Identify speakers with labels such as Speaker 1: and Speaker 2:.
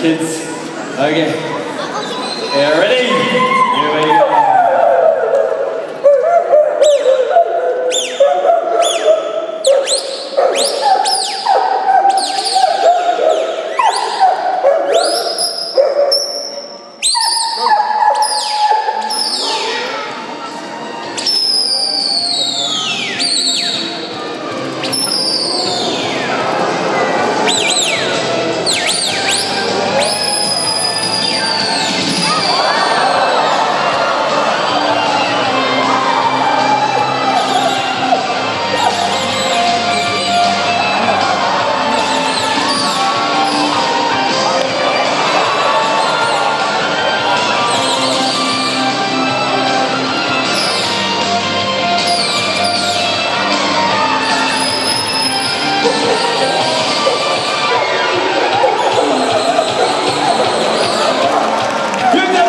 Speaker 1: kids. Okay. Yeah, ready? Música